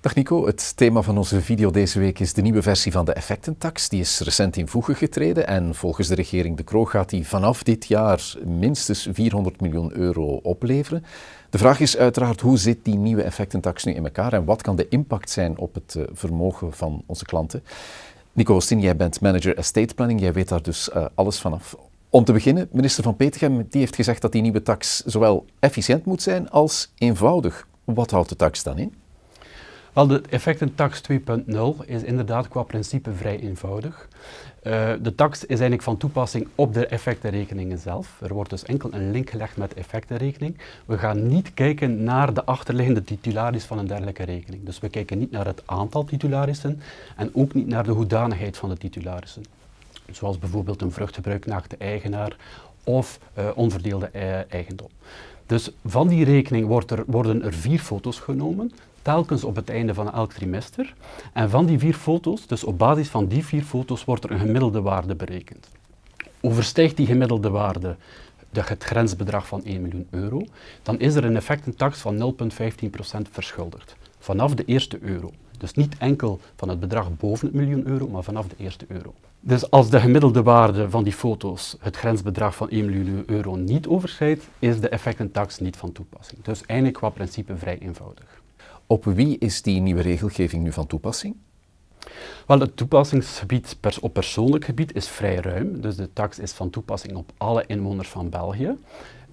Dag Nico, het thema van onze video deze week is de nieuwe versie van de effectentax. Die is recent in voege getreden en volgens de regering De Croo gaat die vanaf dit jaar minstens 400 miljoen euro opleveren. De vraag is uiteraard hoe zit die nieuwe effectentax nu in elkaar en wat kan de impact zijn op het eh, vermogen van onze klanten? Nico Oostin, jij bent manager estate planning, jij weet daar dus uh, alles vanaf. Om te beginnen, minister Van Petegem die heeft gezegd dat die nieuwe tax zowel efficiënt moet zijn als eenvoudig. Wat houdt de tax dan in? Wel, de effectentax 2.0 is inderdaad qua principe vrij eenvoudig. Uh, de tax is eigenlijk van toepassing op de effectenrekeningen zelf. Er wordt dus enkel een link gelegd met de effectenrekening. We gaan niet kijken naar de achterliggende titularis van een dergelijke rekening. Dus we kijken niet naar het aantal titularissen en ook niet naar de hoedanigheid van de titularissen. Zoals bijvoorbeeld een vruchtgebruik naar de eigenaar of uh, onverdeelde eigendom. Dus van die rekening wordt er, worden er vier foto's genomen telkens op het einde van elk trimester. En van die vier foto's, dus op basis van die vier foto's, wordt er een gemiddelde waarde berekend. Overstijgt die gemiddelde waarde het grensbedrag van 1 miljoen euro, dan is er een effectentax van 0,15% verschuldigd. Vanaf de eerste euro. Dus niet enkel van het bedrag boven het miljoen euro, maar vanaf de eerste euro. Dus als de gemiddelde waarde van die foto's het grensbedrag van 1 miljoen euro niet overschrijdt, is de effectentax niet van toepassing. Dus eigenlijk qua principe vrij eenvoudig. Op wie is die nieuwe regelgeving nu van toepassing? Wel, het toepassingsgebied op persoonlijk gebied is vrij ruim. Dus de tax is van toepassing op alle inwoners van België.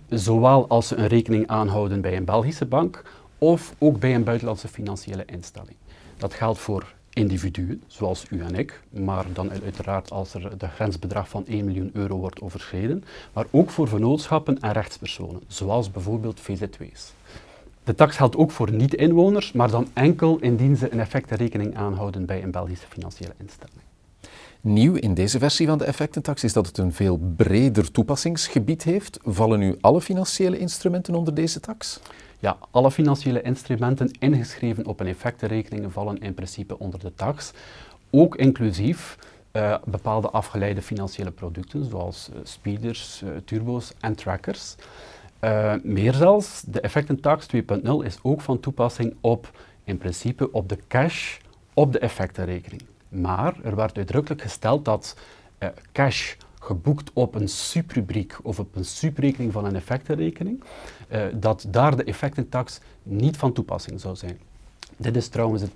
Zowel als ze een rekening aanhouden bij een Belgische bank of ook bij een buitenlandse financiële instelling. Dat geldt voor individuen, zoals u en ik, maar dan uiteraard als er de grensbedrag van 1 miljoen euro wordt overschreden, maar ook voor vennootschappen en rechtspersonen, zoals bijvoorbeeld VZW's. De tax geldt ook voor niet-inwoners, maar dan enkel indien ze een effectenrekening aanhouden bij een Belgische financiële instelling. Nieuw in deze versie van de effectentax is dat het een veel breder toepassingsgebied heeft. Vallen nu alle financiële instrumenten onder deze tax? Ja, alle financiële instrumenten ingeschreven op een effectenrekening vallen in principe onder de tax. Ook inclusief uh, bepaalde afgeleide financiële producten, zoals uh, speeders, uh, turbo's en trackers. Uh, meer zelfs, de effectentax 2.0 is ook van toepassing op, in principe, op de cash op de effectenrekening. Maar er werd uitdrukkelijk gesteld dat uh, cash geboekt op een subrubriek of op een subrekening van een effectenrekening, uh, dat daar de effectentax niet van toepassing zou zijn. Dit, is trouwens het,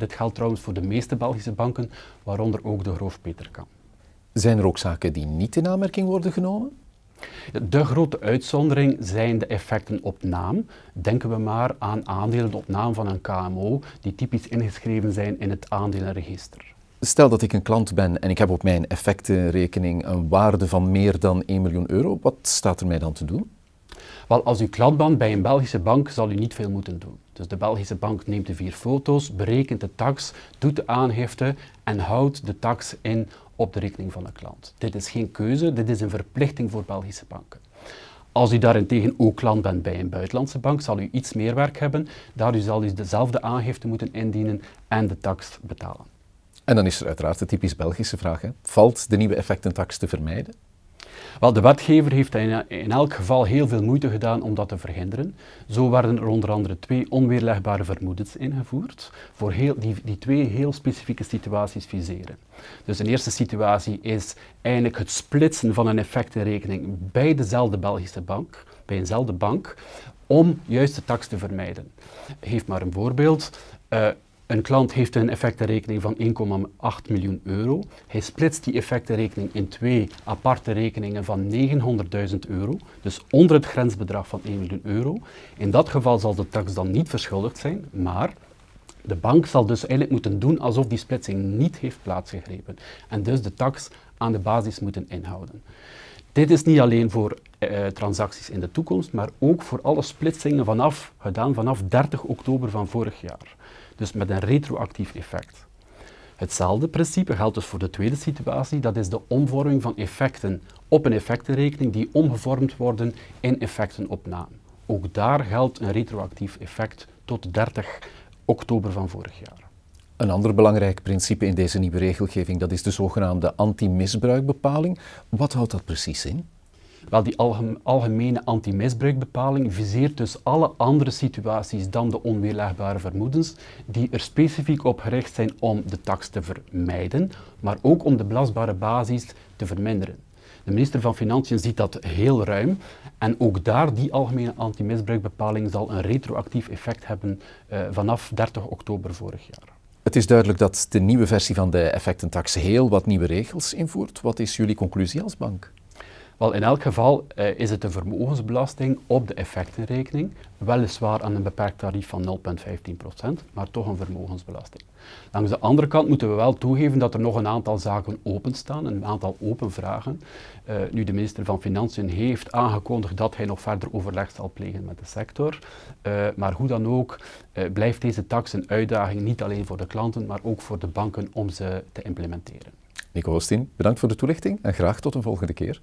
dit geldt trouwens voor de meeste Belgische banken, waaronder ook de Groof Peterkam. Zijn er ook zaken die niet in aanmerking worden genomen? De grote uitzondering zijn de effecten op naam. Denken we maar aan aandelen op naam van een KMO die typisch ingeschreven zijn in het aandelenregister. Stel dat ik een klant ben en ik heb op mijn effectenrekening een waarde van meer dan 1 miljoen euro. Wat staat er mij dan te doen? Wel, als u klant bent bij een Belgische bank, zal u niet veel moeten doen. Dus de Belgische bank neemt de vier foto's, berekent de tax, doet de aangifte en houdt de tax in op de rekening van de klant. Dit is geen keuze, dit is een verplichting voor Belgische banken. Als u daarentegen ook klant bent bij een buitenlandse bank, zal u iets meer werk hebben, daar u zal u dezelfde aangifte moeten indienen en de tax betalen. En dan is er uiteraard de typisch Belgische vraag. Hè. Valt de nieuwe effectentax te vermijden? Wel, de wetgever heeft in, elk geval heel veel moeite gedaan om dat te verhinderen. Zo werden er onder andere twee onweerlegbare vermoedens ingevoerd, voor heel, die, die twee heel specifieke situaties viseren. Dus een eerste situatie is eigenlijk het splitsen van een effectenrekening bij dezelfde Belgische bank, bij eenzelfde bank, om juist de tax te vermijden. Geef maar een voorbeeld. Uh, een klant heeft een effectenrekening van 1,8 miljoen euro. Hij splitst die effectenrekening in twee aparte rekeningen van 900.000 euro, dus onder het grensbedrag van 1 miljoen euro. In dat geval zal de tax dan niet verschuldigd zijn, maar de bank zal dus eigenlijk moeten doen alsof die splitsing niet heeft plaatsgegrepen en dus de tax aan de basis moeten inhouden. Dit is niet alleen voor eh, transacties in de toekomst, maar ook voor alle splitsingen vanaf, gedaan vanaf 30 oktober van vorig jaar dus met een retroactief effect. Hetzelfde principe geldt dus voor de tweede situatie, dat is de omvorming van effecten op een effectenrekening die omgevormd worden in effecten op naam. Ook daar geldt een retroactief effect tot 30 oktober van vorig jaar. Een ander belangrijk principe in deze nieuwe regelgeving, dat is de zogenaamde anti-misbruikbepaling. Wat houdt dat precies in? Wel, die algemene anti-misbruikbepaling viseert dus alle andere situaties dan de onweerlegbare vermoedens, die er specifiek op gericht zijn om de tax te vermijden, maar ook om de belastbare basis te verminderen. De minister van Financiën ziet dat heel ruim en ook daar, die algemene anti-misbruikbepaling zal een retroactief effect hebben uh, vanaf 30 oktober vorig jaar. Het is duidelijk dat de nieuwe versie van de effectentax heel wat nieuwe regels invoert. Wat is jullie conclusie als bank? Wel, in elk geval uh, is het een vermogensbelasting op de effectenrekening, weliswaar aan een beperkt tarief van 0,15%, maar toch een vermogensbelasting. Langs de andere kant moeten we wel toegeven dat er nog een aantal zaken openstaan, een aantal open vragen. Uh, nu de minister van Financiën heeft aangekondigd dat hij nog verder overleg zal plegen met de sector. Uh, maar hoe dan ook blijft deze tax een uitdaging niet alleen voor de klanten, maar ook voor de banken om ze te implementeren. Nico Oostin, bedankt voor de toelichting en graag tot een volgende keer.